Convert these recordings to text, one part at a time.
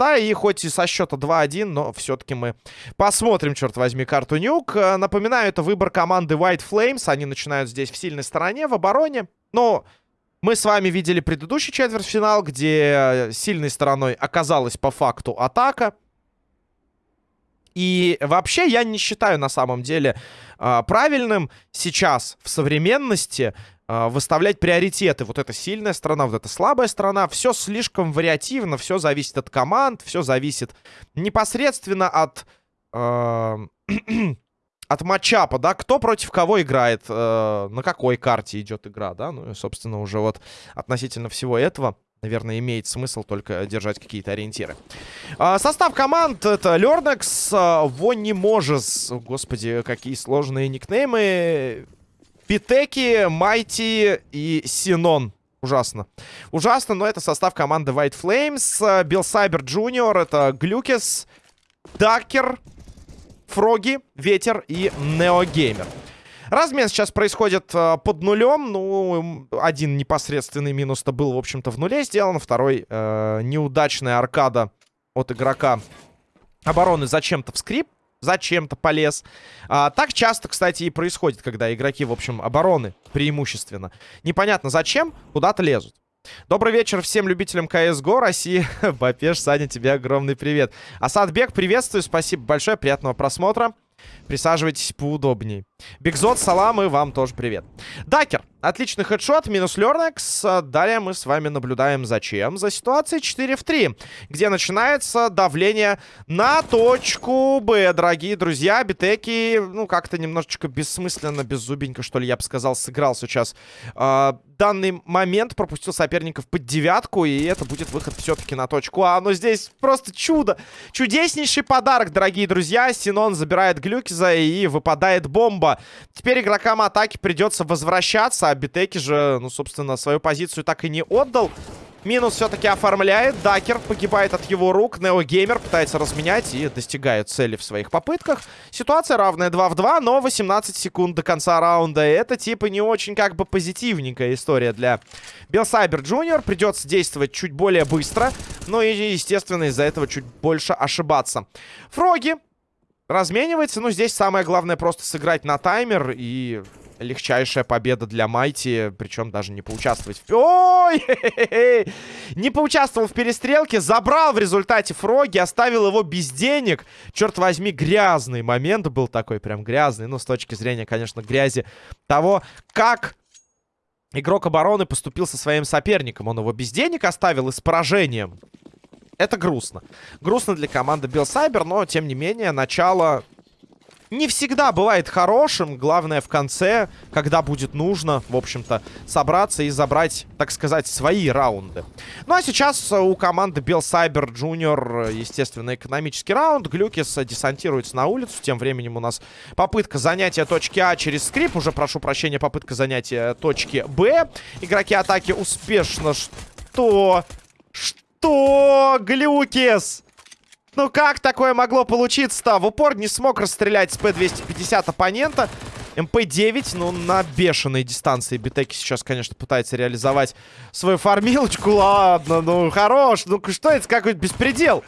Да, и хоть и со счета 2-1, но все-таки мы посмотрим, черт возьми, карту Нюк. Э, напоминаю, это выбор команды White Flames. Они начинают здесь в сильной стороне, в обороне. Но мы с вами видели предыдущий четвертьфинал, где сильной стороной оказалась по факту атака. И вообще я не считаю на самом деле э, правильным сейчас в современности э, выставлять приоритеты. Вот эта сильная сторона, вот эта слабая сторона. Все слишком вариативно, все зависит от команд, все зависит непосредственно от... Э, от матчапа, да, кто против кого играет, э, на какой карте идет игра, да, ну и, собственно, уже вот относительно всего этого наверное, имеет смысл только держать какие-то ориентиры. А, состав команд это Лернекс, а, Вонни Можес, господи, какие сложные никнеймы. Питеки, Майти и Синон. Ужасно. Ужасно, но это состав команды White Flames. Билл Сайбер Джуниор, это Глюкес, Дакер, Фроги, Ветер и Неогеймер. Размен сейчас происходит э, под нулем. Ну, один непосредственный минус-то был, в общем-то, в нуле сделан. Второй э, неудачная аркада от игрока обороны зачем-то в скрип. Зачем-то полез. А, так часто, кстати, и происходит, когда игроки, в общем, обороны преимущественно. Непонятно зачем, куда-то лезут. Добрый вечер всем любителям CSGO России. Бапеш, Саня, тебе огромный привет. Асадбек, приветствую, спасибо большое, приятного просмотра. Присаживайтесь поудобнее. Бигзот, салам и вам тоже привет. Дакер. Отличный хедшот, минус Лернекс. Далее мы с вами наблюдаем за чем? За ситуацией 4 в 3, где начинается давление на точку Б, дорогие друзья. Битеки, ну, как-то немножечко бессмысленно, беззубенько, что ли, я бы сказал, сыграл сейчас. Э, данный момент пропустил соперников под девятку, и это будет выход все-таки на точку А. Но здесь просто чудо. Чудеснейший подарок, дорогие друзья. Синон забирает Глюкиза, и выпадает бомба. Теперь игрокам атаки придется возвращаться а Битеки же, ну, собственно, свою позицию так и не отдал. Минус все-таки оформляет. Дакер погибает от его рук. Неогеймер пытается разменять и достигает цели в своих попытках. Ситуация равная 2 в 2, но 18 секунд до конца раунда. Это типа не очень как бы позитивненькая история для Белсайбер Джуниор. Придется действовать чуть более быстро. Но и, естественно, из-за этого чуть больше ошибаться. Фроги разменивается. Ну, здесь самое главное просто сыграть на таймер и легчайшая победа для Майти, причем даже не поучаствовать в... Ой! Не поучаствовал в перестрелке, забрал в результате Фроги, оставил его без денег. Черт возьми, грязный момент был такой, прям грязный. Ну, с точки зрения, конечно, грязи того, как игрок обороны поступил со своим соперником. Он его без денег оставил и с поражением. Это грустно. Грустно для команды Белсайбер, но, тем не менее, начало не всегда бывает хорошим. Главное в конце, когда будет нужно, в общем-то, собраться и забрать, так сказать, свои раунды. Ну а сейчас у команды Бел Сайбер Джуниор, естественно, экономический раунд. Глюкис десантируется на улицу. Тем временем у нас попытка занятия точки А через скрип. Уже прошу прощения, попытка занятия точки Б. Игроки атаки успешно... Что? Что? Глюкис! Ну как такое могло получиться-то? В упор не смог расстрелять с П-250 оппонента. МП-9, ну, на бешеной дистанции Битеки сейчас, конечно, пытается реализовать свою фармилочку. Ладно, ну, хорош. Ну, что это? Какой-то беспредел.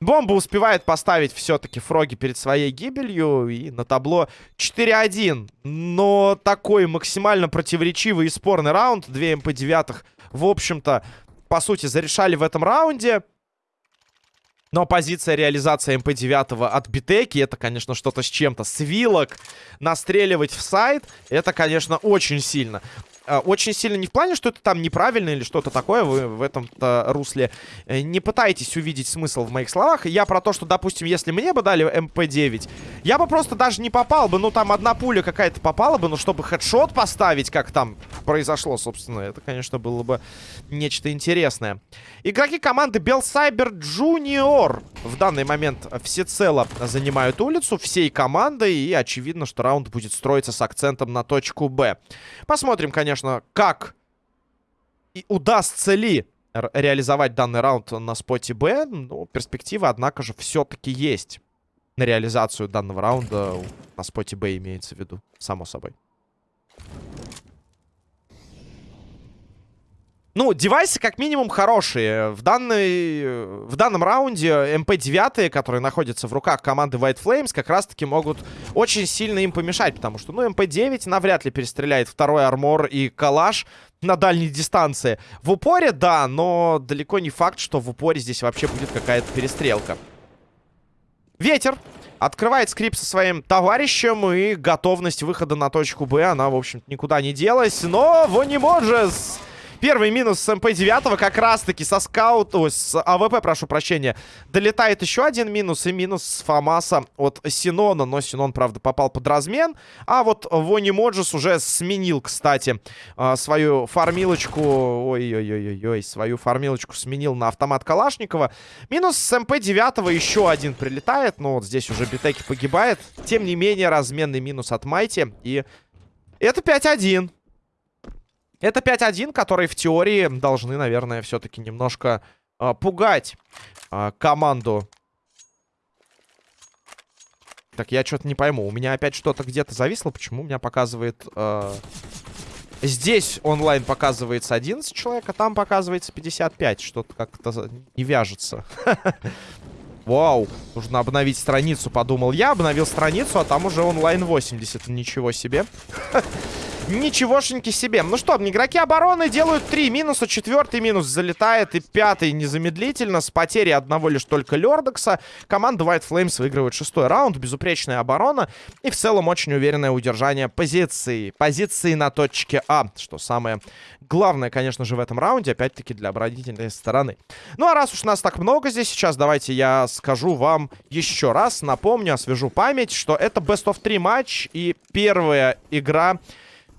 Бомба успевает поставить все-таки Фроги перед своей гибелью. И на табло 4-1. Но такой максимально противоречивый и спорный раунд. Две МП-9, в общем-то, по сути, зарешали в этом раунде. Но позиция реализации МП-9 от Битеки, это, конечно, что-то с чем-то. С вилок настреливать в сайт, это, конечно, очень сильно. Э, очень сильно не в плане, что это там неправильно или что-то такое, вы в этом-то русле э, не пытаетесь увидеть смысл в моих словах. Я про то, что, допустим, если мне бы дали МП-9, я бы просто даже не попал бы, ну там одна пуля какая-то попала бы, но чтобы хедшот поставить, как там произошло, собственно, это, конечно, было бы нечто интересное. Игроки команды Белсайбер Джуниор в данный момент всецело занимают улицу всей командой, и очевидно, что раунд будет строиться с акцентом на точку Б. Посмотрим, конечно, конечно, как и удастся ли реализовать данный раунд на споте Б. Ну, перспектива, однако же, все-таки есть на реализацию данного раунда на споте Б имеется в виду, само собой. Ну, девайсы как минимум хорошие. В, данной, в данном раунде МП-9, которые находятся в руках команды White Flames, как раз-таки могут очень сильно им помешать. Потому что, ну, МП-9 навряд ли перестреляет второй armor и калаш на дальней дистанции. В упоре, да, но далеко не факт, что в упоре здесь вообще будет какая-то перестрелка. Ветер открывает скрип со своим товарищем, и готовность выхода на точку Б, она, в общем никуда не делась. Но Вонимоджес Первый минус с МП-9 как раз-таки со скаут... Ой, с АВП, прошу прощения. Долетает еще один минус. И минус с Фамаса от Синона. Но Синон, правда, попал под размен. А вот Вони Моджес уже сменил, кстати, а, свою фармилочку... Ой-ой-ой-ой, свою фармилочку сменил на автомат Калашникова. Минус с МП-9 еще один прилетает. Но вот здесь уже Битеки погибает. Тем не менее, разменный минус от Майти. И это 5-1. Это 5-1, которые в теории должны, наверное, все-таки немножко э, пугать э, команду. Так, я что-то не пойму. У меня опять что-то где-то зависло. Почему у меня показывает... Э... Здесь онлайн показывается 11 человек, а там показывается 55. Что-то как-то не вяжется. Вау, нужно обновить страницу, подумал я. Обновил страницу, а там уже онлайн 80. Ничего себе. Ничегошеньки себе. Ну что, игроки обороны делают три минуса. Четвертый минус залетает. И пятый незамедлительно. С потерей одного лишь только Лердокса. Команда White Flames выигрывает шестой раунд. Безупречная оборона. И в целом очень уверенное удержание позиции. Позиции на точке А. Что самое главное, конечно же, в этом раунде. Опять-таки для оборонительной стороны. Ну а раз уж нас так много здесь сейчас, давайте я скажу вам еще раз. Напомню, освежу память, что это Best of 3 матч. И первая игра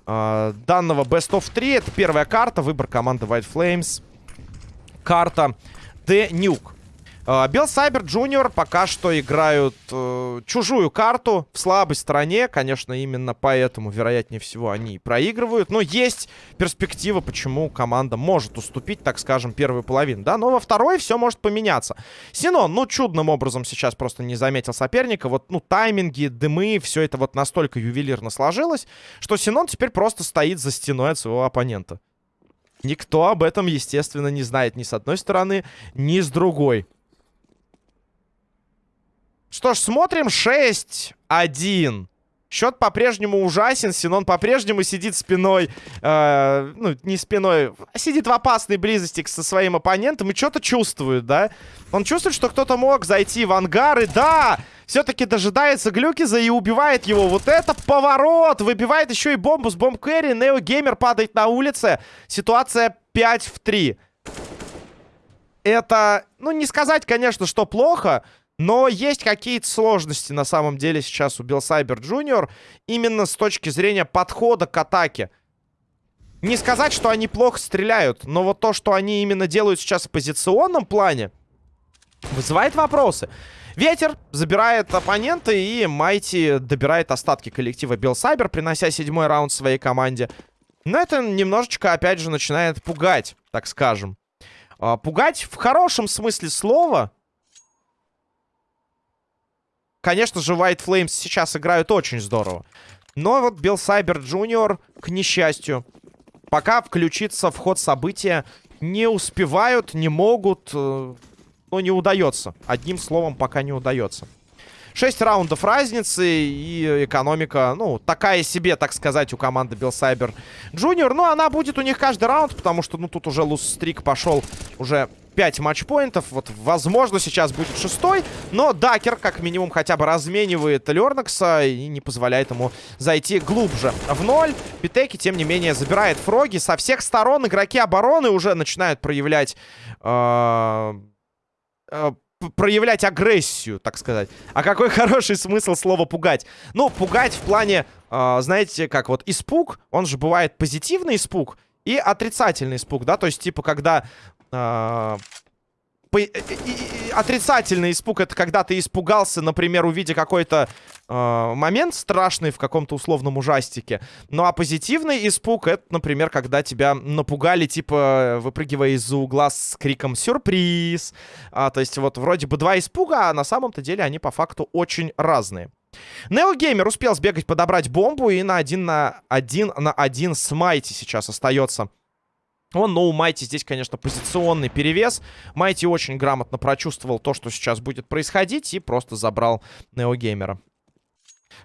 э, данного Best of 3. Это первая карта, выбор команды White Flames. Карта The Nuke. Билл Сайбер Джуниор пока что играют э, чужую карту в слабой стороне. Конечно, именно поэтому, вероятнее всего, они проигрывают. Но есть перспектива, почему команда может уступить, так скажем, первую половину. Да, но во второй все может поменяться. Синон, ну, чудным образом сейчас просто не заметил соперника. Вот, ну, тайминги, дымы, все это вот настолько ювелирно сложилось, что Синон теперь просто стоит за стеной от своего оппонента. Никто об этом, естественно, не знает ни с одной стороны, ни с другой. Что ж, смотрим. 6-1. Счет по-прежнему ужасен. Синон по-прежнему сидит спиной. Э, ну, не спиной. Сидит в опасной близости со своим оппонентом и что-то чувствует, да? Он чувствует, что кто-то мог зайти в ангар. И да! Все-таки дожидается Глюкиза и убивает его. Вот это поворот! Выбивает еще и бомбу с бомб Кэрри. Нео Геймер падает на улице. Ситуация 5 в 3. Это, ну, не сказать, конечно, что плохо. Но есть какие-то сложности на самом деле сейчас у Билсайбер Джуниор. Именно с точки зрения подхода к атаке. Не сказать, что они плохо стреляют, но вот то, что они именно делают сейчас в позиционном плане, вызывает вопросы. Ветер забирает оппонента, и Майти добирает остатки коллектива Билсайбер, принося седьмой раунд своей команде. Но это немножечко, опять же, начинает пугать, так скажем. А, пугать в хорошем смысле слова, Конечно же, White Flames сейчас играют очень здорово. Но вот Билл Сайбер Джуниор, к несчастью, пока включиться в ход события не успевают, не могут, э, но не удается. Одним словом, пока не удается. 6 раундов разницы и экономика, ну, такая себе, так сказать, у команды Билл Сайбер Джуниор. Но она будет у них каждый раунд, потому что, ну, тут уже луз-стрик пошел уже 5 матчпоинтов. Вот, возможно, сейчас будет шестой. Но Дакер, как минимум, хотя бы разменивает Лернакса и не позволяет ему зайти глубже в ноль. Питеки, тем не менее, забирает фроги. Со всех сторон игроки обороны уже начинают проявлять... Э э проявлять агрессию, так сказать. А какой хороший смысл слова «пугать»? Ну, пугать в плане, э, знаете, как вот испуг, он же бывает позитивный испуг и отрицательный испуг, да? То есть, типа, когда а, по... отрицательный испуг это когда ты испугался, например, увидя какой-то э, момент страшный в каком-то условном ужастике. Ну а позитивный испуг это, например, когда тебя напугали, типа, выпрыгивая из-за угла с криком «Сюрприз!». А, то есть вот вроде бы два испуга, а на самом-то деле они по факту очень разные. Неогеймер успел сбегать, подобрать бомбу и на один на один на один с Майти сейчас остается Он, но у Майти здесь, конечно, позиционный перевес. Майти очень грамотно прочувствовал то, что сейчас будет происходить, и просто забрал Неогеймера.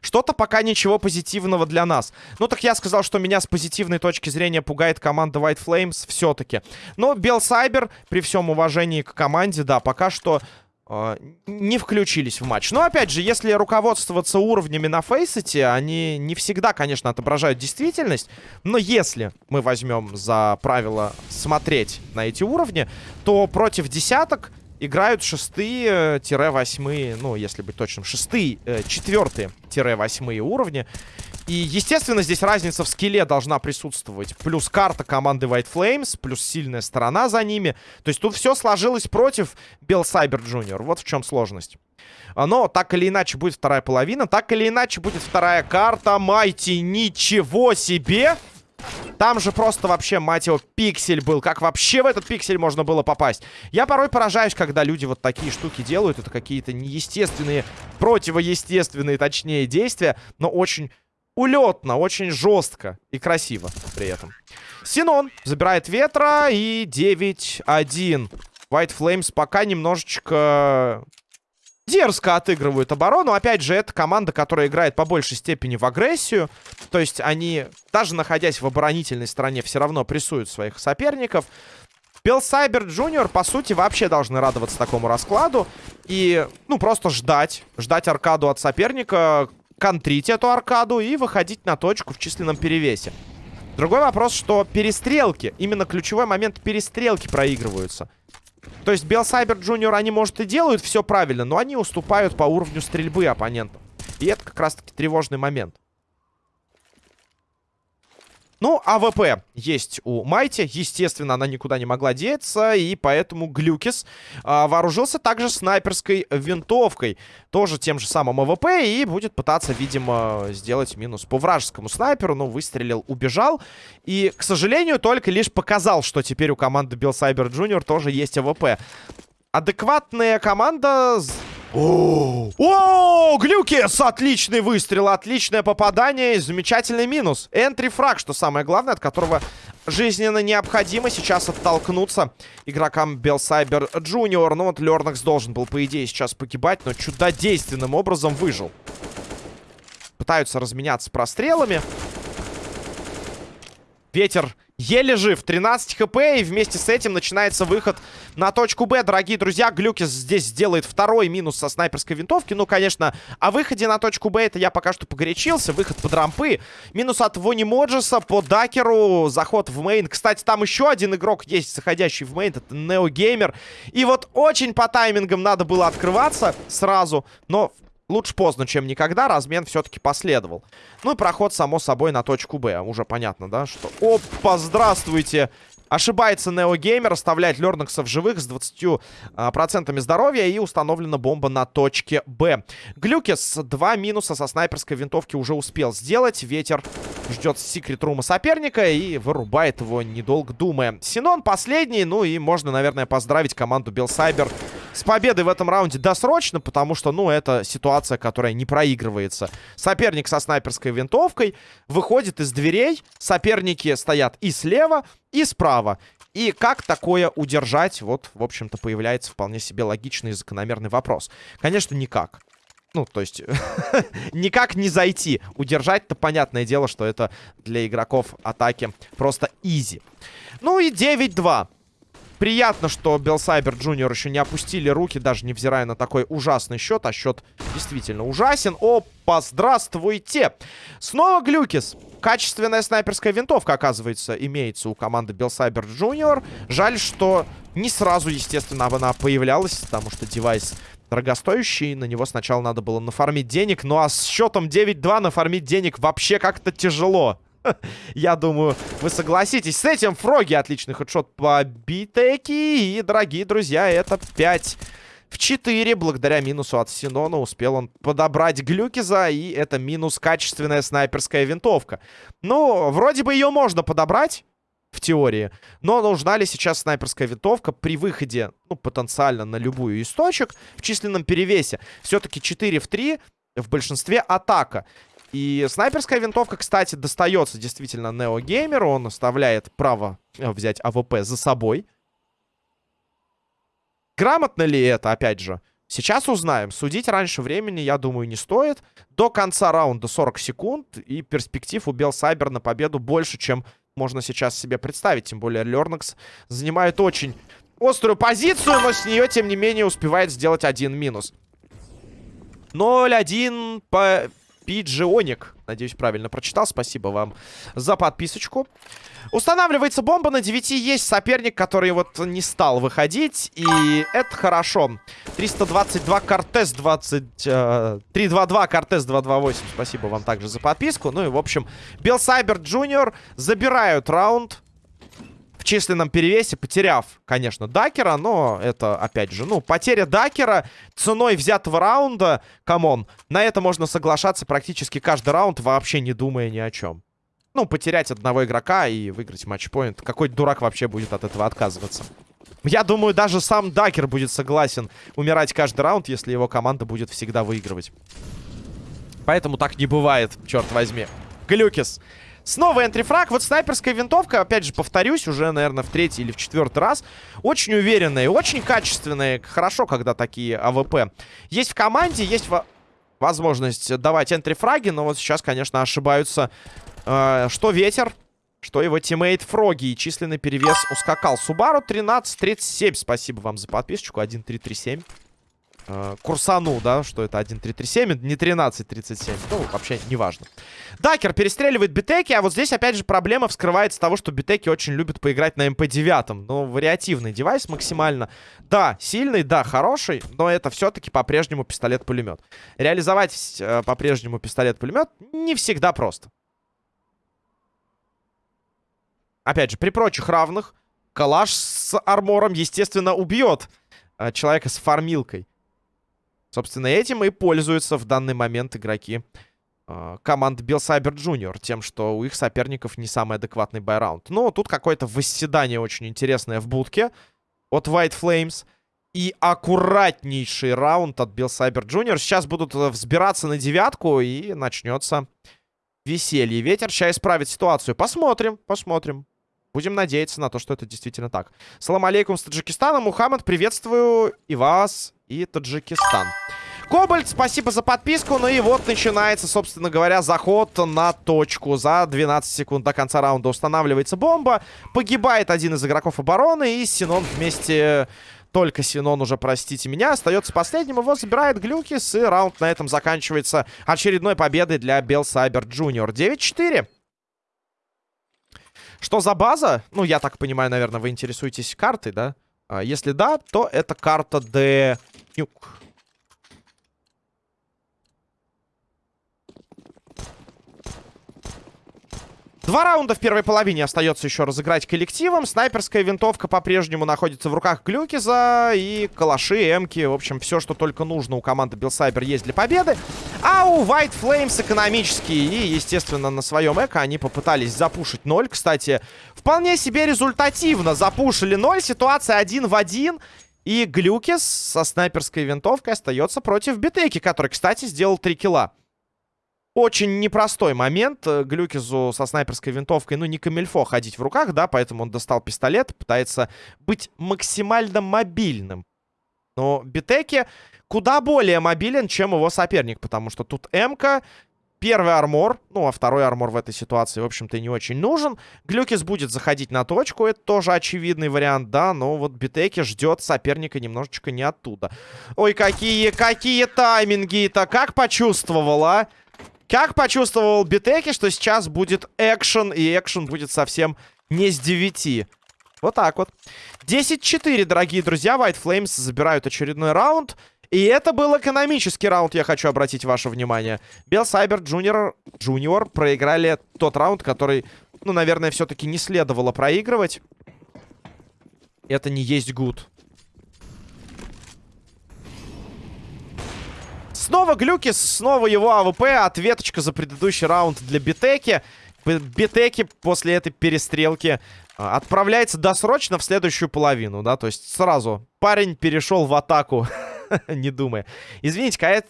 Что-то пока ничего позитивного для нас. Ну, так я сказал, что меня с позитивной точки зрения пугает команда White Flames все-таки. Но Белсайбер, при всем уважении к команде, да, пока что э, не включились в матч. Но, опять же, если руководствоваться уровнями на Фейсете, они не всегда, конечно, отображают действительность. Но если мы возьмем за правило смотреть на эти уровни, то против десяток играют шестые-восьмые, ну, если быть точным, шестые, четвертые-восьмые уровни. И, естественно, здесь разница в скилле должна присутствовать. Плюс карта команды White Flames, плюс сильная сторона за ними. То есть тут все сложилось против Bell Cyber Junior. Вот в чем сложность. Но так или иначе будет вторая половина. Так или иначе будет вторая карта. Майти, ничего себе! Там же просто вообще, мать его, пиксель был. Как вообще в этот пиксель можно было попасть? Я порой поражаюсь, когда люди вот такие штуки делают. Это какие-то неестественные, противоестественные, точнее, действия. Но очень улетно, очень жестко и красиво при этом. Синон забирает ветра и 9-1. White Flames пока немножечко дерзко отыгрывают оборону. Опять же, это команда, которая играет по большей степени в агрессию. То есть они, даже находясь в оборонительной стороне, все равно прессуют своих соперников. Белсайбер Джуниор, по сути, вообще должны радоваться такому раскладу. И, ну, просто ждать. Ждать аркаду от соперника, контрить эту аркаду и выходить на точку в численном перевесе. Другой вопрос, что перестрелки, именно ключевой момент перестрелки проигрываются. То есть Белсайбер Джуниор, они, может, и делают все правильно, но они уступают по уровню стрельбы оппонентам. И это как раз-таки тревожный момент. Ну, АВП есть у Майти. Естественно, она никуда не могла деться. И поэтому Глюкис а, вооружился также снайперской винтовкой. Тоже тем же самым АВП. И будет пытаться, видимо, сделать минус по вражескому снайперу. Но выстрелил, убежал. И, к сожалению, только лишь показал, что теперь у команды Bill Cyber Jr. тоже есть АВП. Адекватная команда о, о, Глюкис! Отличный выстрел, отличное попадание и замечательный минус. Entry frag, что самое главное, от которого жизненно необходимо сейчас оттолкнуться игрокам Белсайбер Джуниор. Ну вот Лернакс должен был, по идее, сейчас погибать, но чудодейственным образом выжил. Пытаются разменяться прострелами. Ветер еле жив. 13 хп. И вместе с этим начинается выход на точку Б. Дорогие друзья, Глюкис здесь сделает второй минус со снайперской винтовки. Ну, конечно, о выходе на точку Б это я пока что погорячился. Выход под рампы. Минус от Вони Моджеса по Дакеру. Заход в main. Кстати, там еще один игрок есть, заходящий в main. Это Неогеймер. И вот очень по таймингам надо было открываться сразу. Но Лучше поздно, чем никогда. Размен все-таки последовал. Ну и проход, само собой, на точку Б. Уже понятно, да, что... Опа, здравствуйте! Ошибается Неогеймер, оставляет Лернакса в живых с 20% а, здоровья и установлена бомба на точке Б. Глюкис два минуса со снайперской винтовки уже успел сделать. Ветер ждет секрет рума соперника и вырубает его, недолго думая. Синон последний, ну и можно, наверное, поздравить команду Белсайбер с победой в этом раунде досрочно, потому что, ну, это ситуация, которая не проигрывается. Соперник со снайперской винтовкой выходит из дверей, соперники стоят и слева, и справа. И как такое удержать? Вот, в общем-то, появляется вполне себе логичный и закономерный вопрос. Конечно, никак. Ну, то есть, никак не зайти. Удержать-то понятное дело, что это для игроков атаки просто изи. Ну и 9-2. Приятно, что Белсайбер Джуниор еще не опустили руки, даже невзирая на такой ужасный счет. А счет действительно ужасен. Опа, здравствуйте! Снова Глюкис. Качественная снайперская винтовка, оказывается, имеется у команды Белсайбер Джуниор. Жаль, что не сразу, естественно, она появлялась, потому что девайс дорогостоящий. На него сначала надо было нафармить денег. Ну а с счетом 9-2 нафармить денег вообще как-то тяжело. Я думаю, вы согласитесь с этим. Фроги отличный хедшот по битеки. И, дорогие друзья, это 5 в 4. Благодаря минусу от Синона успел он подобрать Глюкиза. И это минус качественная снайперская винтовка. Ну, вроде бы ее можно подобрать. В теории. Но нужна ли сейчас снайперская винтовка при выходе, ну, потенциально на любую из точек в численном перевесе? Все-таки 4 в 3 в большинстве атака. И снайперская винтовка, кстати, достается действительно Неогеймеру. Он оставляет право э, взять АВП за собой. Грамотно ли это, опять же? Сейчас узнаем. Судить раньше времени, я думаю, не стоит. До конца раунда 40 секунд. И перспектив у Белсайбер на победу больше, чем можно сейчас себе представить. Тем более Лернакс занимает очень острую позицию, но с нее, тем не менее, успевает сделать один минус. 0-1 по Пиджионик. Надеюсь, правильно прочитал. Спасибо вам за подписочку. Устанавливается бомба. На 9 есть соперник, который вот не стал выходить. И это хорошо. 322 Кортес 20... Э, 322 Кортес 228. Спасибо вам также за подписку. Ну и, в общем, Белсайбер Джуниор забирают раунд численном перевесе, потеряв, конечно, Дакера, но это, опять же, ну, потеря Дакера ценой взятого раунда, come on, на это можно соглашаться практически каждый раунд, вообще не думая ни о чем. Ну, потерять одного игрока и выиграть матчпоинт. Какой дурак вообще будет от этого отказываться? Я думаю, даже сам Дакер будет согласен умирать каждый раунд, если его команда будет всегда выигрывать. Поэтому так не бывает, черт возьми. Глюкис. Снова entry frag. Вот снайперская винтовка, опять же, повторюсь, уже, наверное, в третий или в четвертый раз. Очень уверенная, очень качественная. Хорошо, когда такие AWP. Есть в команде, есть во возможность давать entry frag и, но вот сейчас, конечно, ошибаются э, что Ветер, что его тиммейт Фроги. И численный перевес ускакал. Субару 13-37. Спасибо вам за подписочку. 1-3-3-7 э, курсану, да, что это 1.337, не 13.37. Ну, вообще, неважно. Дакер перестреливает битеки, а вот здесь, опять же, проблема вскрывается того, что битеки очень любят поиграть на MP-9. Ну, вариативный девайс максимально. Да, сильный, да, хороший, но это все-таки по-прежнему пистолет-пулемет. Реализовать э, по-прежнему пистолет-пулемет не всегда просто. Опять же, при прочих равных, калаш с армором, естественно, убьет э, человека с фармилкой. Собственно, этим и пользуются в данный момент игроки э, команды Bill Cyber Junior. Тем, что у их соперников не самый адекватный байраунд. Но тут какое-то восседание очень интересное в будке от White Flames. И аккуратнейший раунд от Bill Cyber Junior. Сейчас будут э, взбираться на девятку и начнется веселье. Ветер сейчас исправит ситуацию. Посмотрим, посмотрим. Будем надеяться на то, что это действительно так. Салам алейкум с Таджикистана. Мухаммад, приветствую и вас, и Таджикистан. Кобальт, спасибо за подписку. Ну и вот начинается, собственно говоря, заход на точку. За 12 секунд до конца раунда устанавливается бомба. Погибает один из игроков обороны. И Синон вместе... Только Синон уже, простите меня, остается последним. Его забирает Глюкис. И раунд на этом заканчивается очередной победой для Bel Cyber Junior. 9-4. Что за база? Ну, я так понимаю, наверное, вы интересуетесь картой, да? А, если да, то это карта Д... Nuke. Два раунда в первой половине остается еще разыграть коллективом. Снайперская винтовка по-прежнему находится в руках Глюкиза. И калаши, эмки, в общем, все, что только нужно у команды Билсайбер есть для победы. А у White Flames экономические. И, естественно, на своем эко они попытались запушить 0. Кстати, вполне себе результативно запушили 0. Ситуация один в один. И Глюкис со снайперской винтовкой остается против Битеки, который, кстати, сделал 3 килла. Очень непростой момент. Э, Глюкизу со снайперской винтовкой, ну, не камильфо ходить в руках, да, поэтому он достал пистолет, пытается быть максимально мобильным. Но Битеки куда более мобилен, чем его соперник, потому что тут М-ка, первый армор, ну, а второй армор в этой ситуации, в общем-то, не очень нужен. Глюкис будет заходить на точку, это тоже очевидный вариант, да, но вот Битеки ждет соперника немножечко не оттуда. Ой, какие, какие тайминги-то, как почувствовала? Как почувствовал Битеки, что сейчас будет экшен, и экшен будет совсем не с 9. Вот так вот. 10-4, дорогие друзья. White Flames забирают очередной раунд. И это был экономический раунд, я хочу обратить ваше внимание. Bel Cyber Junior, Junior проиграли тот раунд, который, ну, наверное, все-таки не следовало проигрывать. Это не есть good. Снова глюки, снова его AWP. Ответочка за предыдущий раунд для Битеки. Битеки после этой перестрелки а, отправляется досрочно в следующую половину, да, то есть сразу парень перешел в атаку, не думая. Извините.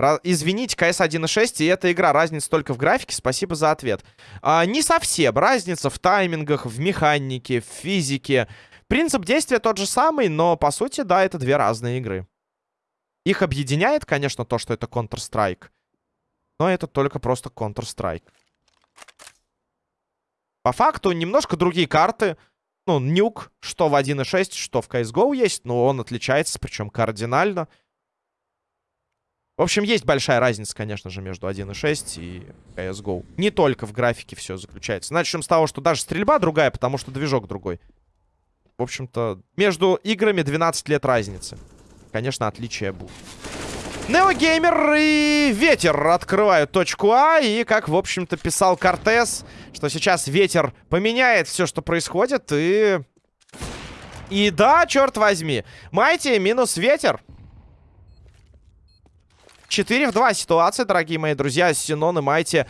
Ra извините, CS 1.6, и эта игра. Разница только в графике. Спасибо за ответ. А, не совсем. Разница в таймингах, в механике, в физике. Принцип действия тот же самый, но, по сути, да, это две разные игры. Их объединяет, конечно, то, что это Counter-Strike. Но это только просто Counter-Strike. По факту, немножко другие карты. Ну, нюк, что в 1.6, что в CSGO есть, но он отличается, причем кардинально. В общем, есть большая разница, конечно же, между 1.6 и CSGO. Не только в графике все заключается. Начнем с того, что даже стрельба другая, потому что движок другой. В общем-то, между играми 12 лет разницы. Конечно, отличия будут. Неогеймер и Ветер открывают точку А. И, как, в общем-то, писал Кортес, что сейчас Ветер поменяет все, что происходит. И... И да, черт возьми. Майти минус Ветер. 4 в 2 ситуация, дорогие мои друзья. Синон и Майти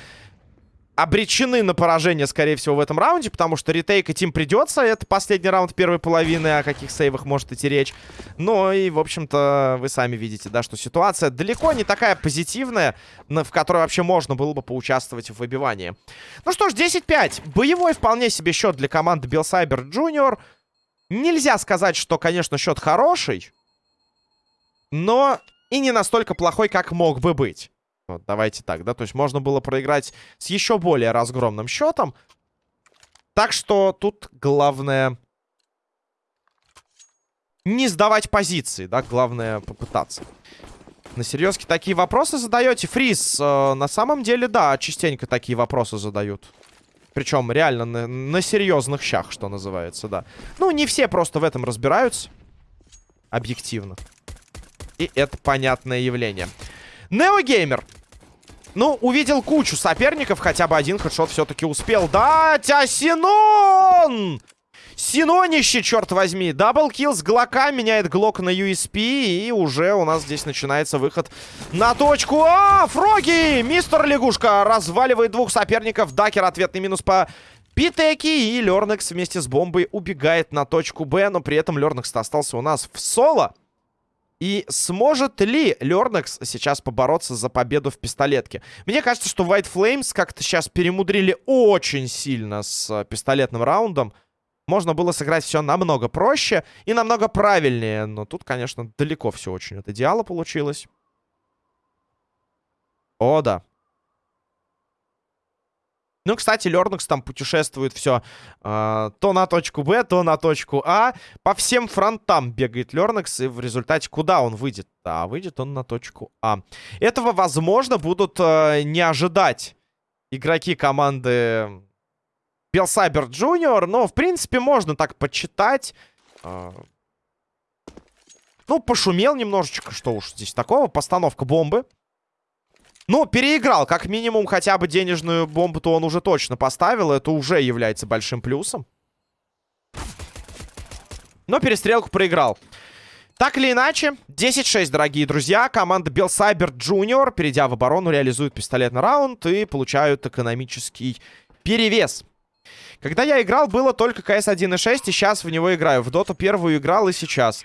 обречены на поражение, скорее всего, в этом раунде, потому что ретейкать им придется. Это последний раунд первой половины, о каких сейвах может идти речь. Но и, в общем-то, вы сами видите, да, что ситуация далеко не такая позитивная, в которой вообще можно было бы поучаствовать в выбивании. Ну что ж, 10-5. Боевой вполне себе счет для команды Белсайбер Джуниор. Нельзя сказать, что, конечно, счет хороший, но и не настолько плохой, как мог бы быть. Вот, давайте так, да, то есть можно было проиграть с еще более разгромным счетом. Так что тут главное не сдавать позиции, да, главное попытаться. На серьезке такие вопросы задаете? Фриз, э, на самом деле, да, частенько такие вопросы задают. Причем реально на, на серьезных щах, что называется, да. Ну, не все просто в этом разбираются. Объективно. И это понятное явление. Неогеймер. Ну, увидел кучу соперников, хотя бы один хедшот все-таки успел. Да, Синон! Синонище, черт возьми. Даблкил с Глока меняет Глок на USP. И уже у нас здесь начинается выход на точку. А, Фроги! Мистер Лягушка разваливает двух соперников. Дакер ответный минус по Питеки. И Лернекс вместе с бомбой убегает на точку Б. Но при этом Лернекс остался у нас в соло. И сможет ли Лернекс сейчас побороться за победу в пистолетке? Мне кажется, что White Flames как-то сейчас перемудрили очень сильно с э, пистолетным раундом. Можно было сыграть все намного проще и намного правильнее. Но тут, конечно, далеко все очень от идеала получилось. О, да. Ну, кстати, Лернукс там путешествует все э, то на точку Б, то на точку А. По всем фронтам бегает Лернукс, и в результате куда он выйдет? Да, выйдет он на точку А. Этого, возможно, будут э, не ожидать игроки команды Белсайбер Джуниор, но, в принципе, можно так почитать. Э, ну, пошумел немножечко, что уж здесь такого. Постановка бомбы. Ну, переиграл. Как минимум, хотя бы денежную бомбу-то он уже точно поставил. Это уже является большим плюсом. Но перестрелку проиграл. Так или иначе, 10-6, дорогие друзья. Команда Белсайбер Джуниор, перейдя в оборону, реализует пистолетный раунд и получают экономический перевес. Когда я играл, было только КС 1.6, и сейчас в него играю. В Доту первую играл и сейчас.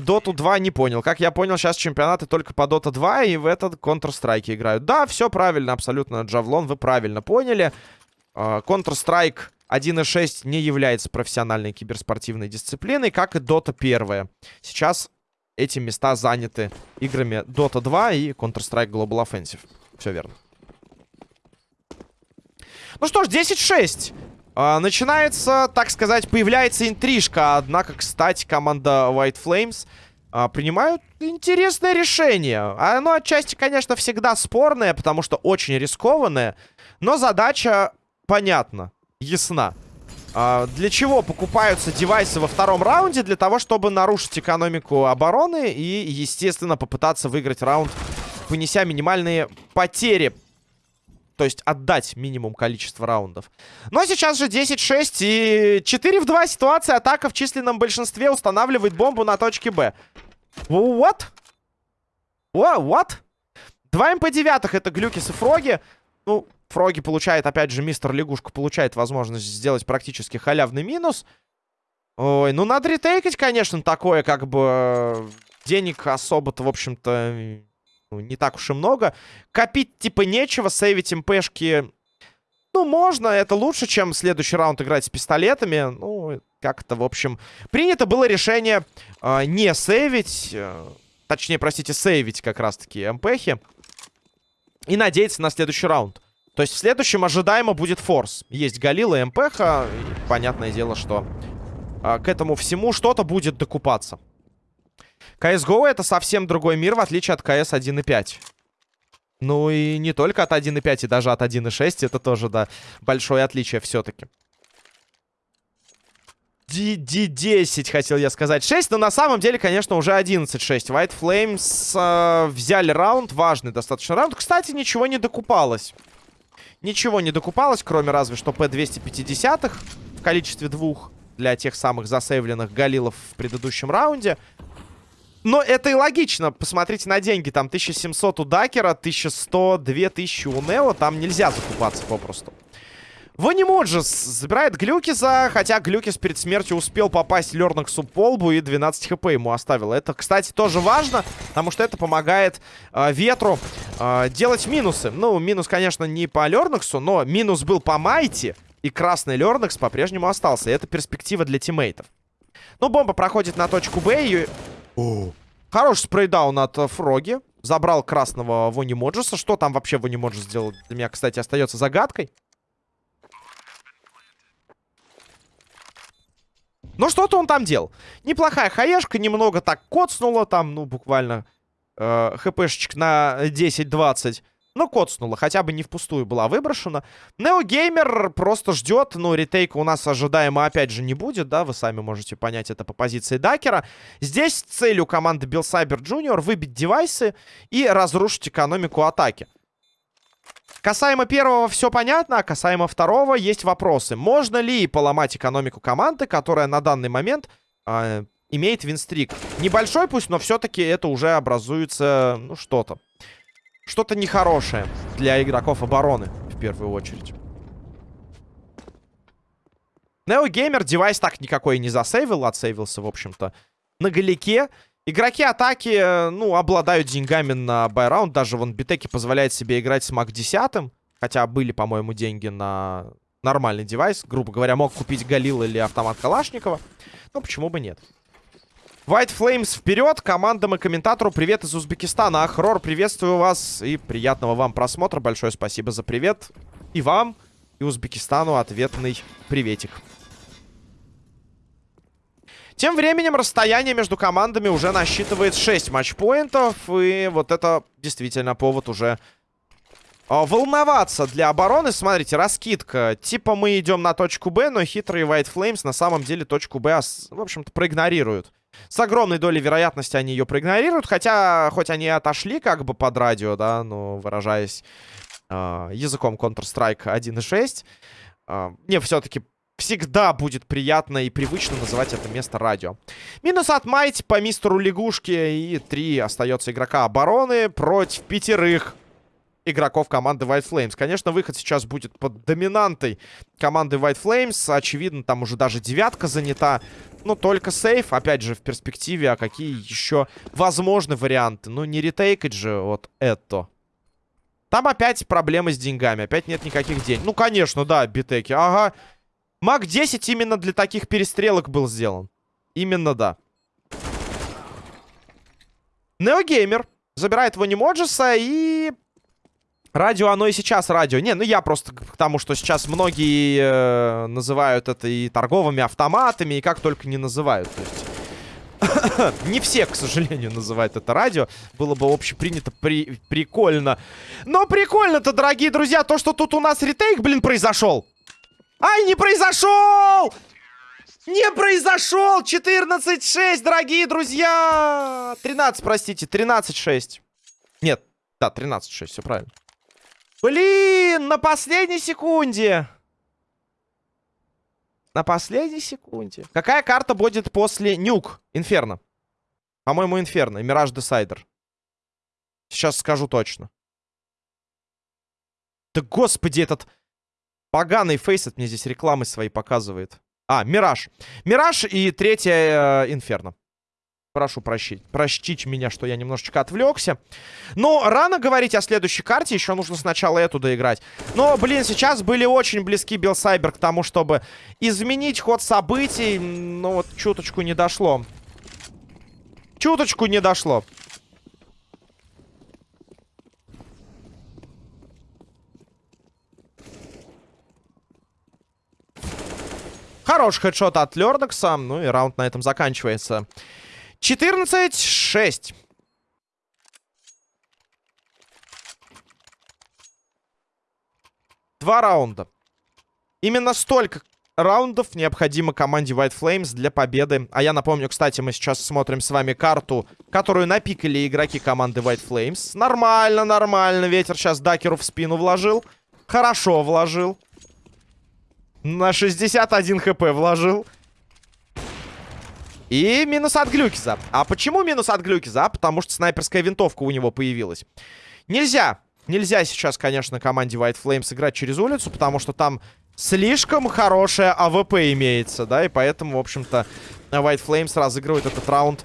Доту 2 не понял. Как я понял, сейчас чемпионаты только по Дота 2 и в этот Counter-Strike играют. Да, все правильно, абсолютно, Джавлон, вы правильно поняли. А, Counter-Strike 1.6 не является профессиональной киберспортивной дисциплиной, как и Dota 1. Сейчас эти места заняты играми Dota 2 и Counter-Strike Global Offensive. Все верно. Ну что ж, 10-6. А, начинается, так сказать, появляется интрижка. Однако, кстати, команда White Flames а, принимают интересное решение. Оно отчасти, конечно, всегда спорное, потому что очень рискованное. Но задача понятна, ясна. А, для чего покупаются девайсы во втором раунде? Для того, чтобы нарушить экономику обороны и, естественно, попытаться выиграть раунд, понеся минимальные потери то есть отдать минимум количество раундов. Но сейчас же 10-6 и 4 в 2 ситуация. Атака в численном большинстве устанавливает бомбу на точке Б. What? What? 2 МП-9 это Глюкис и Фроги. Ну, Фроги получает, опять же, мистер Лягушка получает возможность сделать практически халявный минус. Ой, ну надо ретейкать, конечно, такое, как бы... Денег особо-то, в общем-то, ну, не так уж и много. Копить типа нечего, сейвить МПшки... Ну, можно, это лучше, чем следующий раунд играть с пистолетами. Ну, как-то, в общем... Принято было решение э, не сейвить... Э, точнее, простите, сейвить как раз-таки МПхи. И надеяться на следующий раунд. То есть в следующем ожидаемо будет форс. Есть Галила и МПХ. И понятное дело, что э, к этому всему что-то будет докупаться. CSGO это совсем другой мир, в отличие от CS 1.5. Ну и не только от 1.5, и даже от 1.6. Это тоже, да, большое отличие все-таки. D10, хотел я сказать. 6, но на самом деле, конечно, уже 11-6. White Flames э, взяли раунд, важный достаточно раунд. Кстати, ничего не докупалось. Ничего не докупалось, кроме разве что P250 в количестве двух для тех самых засейвленных галилов в предыдущем раунде. Но это и логично. Посмотрите на деньги. Там 1700 у Дакера, 1100, 2000 у Нео. Там нельзя закупаться попросту. Ванимоджес забирает Глюкиса, хотя Глюкис перед смертью успел попасть Лернаксу по лбу и 12 HP ему оставил. Это, кстати, тоже важно, потому что это помогает э, Ветру э, делать минусы. Ну, минус, конечно, не по Лернаксу, но минус был по Майти, и красный Лернакс по-прежнему остался. Это перспектива для тиммейтов. Ну, бомба проходит на точку Б, и о. Хороший spray down от э, Фроги. Забрал красного Вони Моджеса. Что там вообще Вони Моджес сделал? Для меня, кстати, остается загадкой. Ну, что-то он там делал. Неплохая хаешка, немного так коцнула там, ну, буквально э, хпшечек на 10-20. Ну, коцнула, хотя бы не впустую была выброшена. Неогеймер просто ждет. Ну, ретейка у нас ожидаемо опять же не будет, да? Вы сами можете понять это по позиции Дакера. Здесь целью команды Bill Cyber Jr. выбить девайсы и разрушить экономику атаки. Касаемо первого все понятно, а касаемо второго есть вопросы. Можно ли поломать экономику команды, которая на данный момент э, имеет винстрик? Небольшой пусть, но все-таки это уже образуется, ну, что-то. Что-то нехорошее для игроков обороны, в первую очередь. Неогеймер девайс так никакой не засейвил, отсейвился, в общем-то, на галике. Игроки атаки, ну, обладают деньгами на байраунд. Даже вон Битеки позволяет себе играть с Мак 10. Хотя были, по-моему, деньги на нормальный девайс. Грубо говоря, мог купить Галил или автомат Калашникова. Ну, почему бы нет? White Flames вперед. Командам и комментатору привет из Узбекистана. Ахрор, приветствую вас и приятного вам просмотра. Большое спасибо за привет. И вам, и Узбекистану ответный приветик. Тем временем расстояние между командами уже насчитывает 6 матчпоинтов. И вот это действительно повод уже а, волноваться для обороны. Смотрите, раскидка. Типа мы идем на точку Б, но хитрые White Flames на самом деле точку Б, в общем-то, проигнорируют. С огромной долей вероятности они ее проигнорируют. Хотя, хоть они отошли как бы под радио, да, но выражаясь э, языком Counter-Strike 1.6, э, мне все-таки всегда будет приятно и привычно называть это место радио. Минус от Майти по мистеру лягушки. И три остается игрока обороны против пятерых игроков команды White Flames. Конечно, выход сейчас будет под доминантой команды White Flames. Очевидно, там уже даже девятка занята. Ну, только сейф, опять же, в перспективе. А какие еще возможны варианты? Ну, не ретейкать же вот это. Там опять проблемы с деньгами. Опять нет никаких денег. Ну, конечно, да, битеки. Ага. Маг 10 именно для таких перестрелок был сделан. Именно, да. Неогеймер забирает его Немоджеса и Радио, оно и сейчас радио. Не, ну я просто к тому, что сейчас многие э, называют это и торговыми автоматами, и как только не называют. То есть... не все, к сожалению, называют это радио. Было бы общепринято при... прикольно. Но прикольно-то, дорогие друзья, то, что тут у нас ретейк, блин, произошел. Ай, не произошел! Не произошел! 14-6, дорогие друзья! 13, простите, 13-6. Нет, да, 13-6, все правильно. Блин, на последней секунде. На последней секунде. Какая карта будет после Нюк? Инферно. По-моему, Инферно. Мираж Десайдер. Сейчас скажу точно. Да господи, этот поганый фейсет мне здесь рекламы свои показывает. А, Мираж. Мираж и третья э, Инферно. Прошу прощить, простить меня, что я немножечко отвлекся. Но рано говорить о следующей карте, еще нужно сначала эту доиграть. Но, блин, сейчас были очень близки Билсайбер к тому, чтобы изменить ход событий. Но вот чуточку не дошло. Чуточку не дошло. Хороший хедшот от Лердокса. Ну и раунд на этом заканчивается. 14-6. Два раунда. Именно столько раундов необходимо команде White Flames для победы. А я напомню, кстати, мы сейчас смотрим с вами карту, которую напикали игроки команды White Flames. Нормально, нормально. Ветер сейчас Дакеру в спину вложил. Хорошо вложил. На 61 HP вложил. И минус от Глюкиза. А почему минус от Глюкиза? Потому что снайперская винтовка у него появилась. Нельзя. Нельзя сейчас, конечно, команде White Flames играть через улицу, потому что там слишком хорошая AWP имеется, да, и поэтому, в общем-то, White Flames разыгрывает этот раунд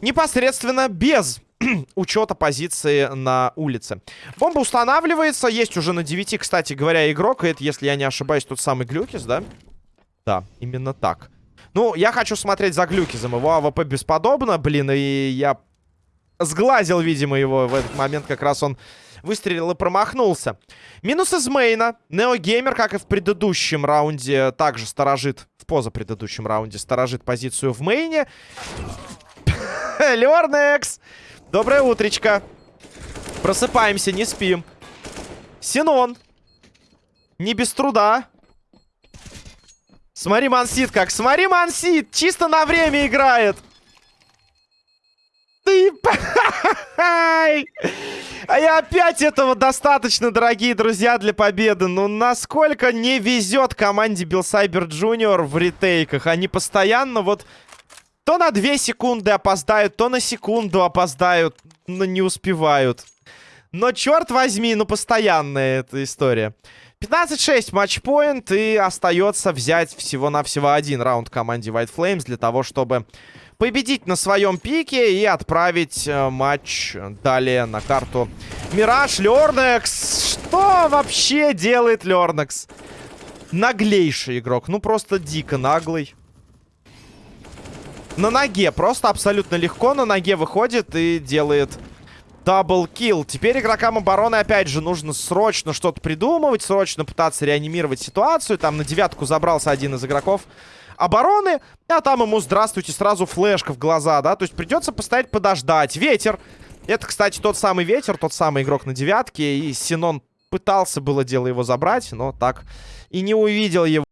непосредственно без учета позиции на улице. Бомба устанавливается, есть уже на 9, кстати говоря, игрок, и это, если я не ошибаюсь, тот самый Глюкис, да? Да, именно так. Ну, я хочу смотреть за Глюкизом. Его AWP бесподобно, блин, и я сглазил, видимо, его в этот момент. Как раз он выстрелил и промахнулся. Минус из мейна. Неогеймер, как и в предыдущем раунде, также сторожит, в позапредыдущем раунде, сторожит позицию в мейне. Лернекс! Доброе утречко. Просыпаемся, не спим. Синон. Не без труда. Смотри, Мансит как. Смотри, Мансит. Чисто на время играет. Ты... А я опять этого достаточно, дорогие друзья, для победы. Ну, насколько не везет команде Билсайбер Джуниор в ретейках. Они постоянно вот... То на 2 секунды опоздают, то на секунду опоздают, но не успевают. Но, черт возьми, ну, постоянная эта история. 15-6 матчпоинт, и остается взять всего-навсего один раунд команде White Flames для того, чтобы победить на своем пике и отправить э, матч далее на карту Мираж. Лернекс! Что вообще делает Лернекс? Наглейший игрок, ну просто дико наглый. На ноге, просто абсолютно легко на ноге выходит и делает Даблкил. Теперь игрокам обороны, опять же, нужно срочно что-то придумывать, срочно пытаться реанимировать ситуацию. Там на девятку забрался один из игроков обороны, а там ему, здравствуйте, сразу флешка в глаза, да? То есть придется постоять, подождать. Ветер. Это, кстати, тот самый ветер, тот самый игрок на девятке. И Синон пытался было дело его забрать, но так и не увидел его.